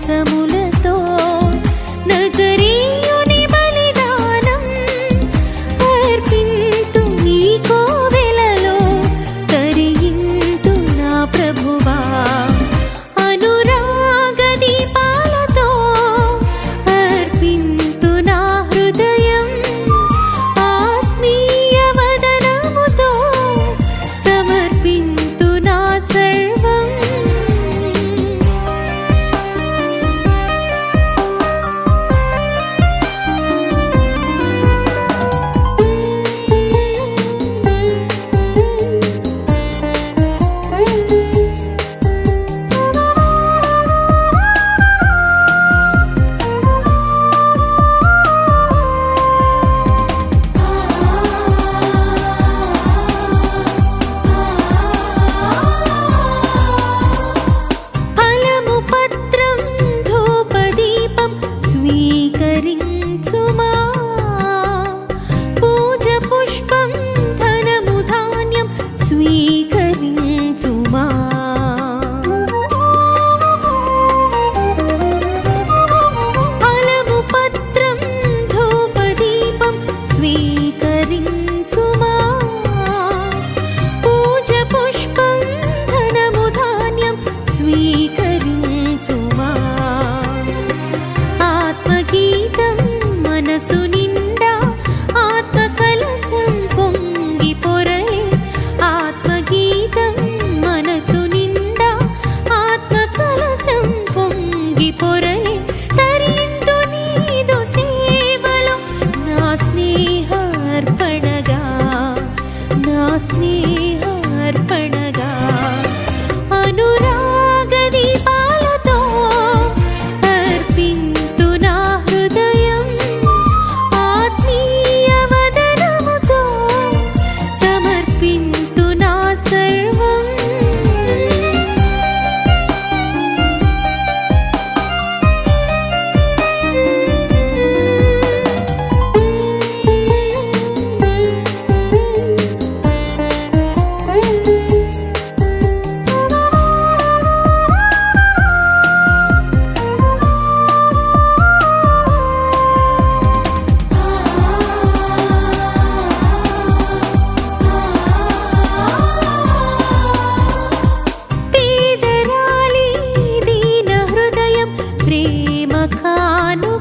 రసముల 一个。খানো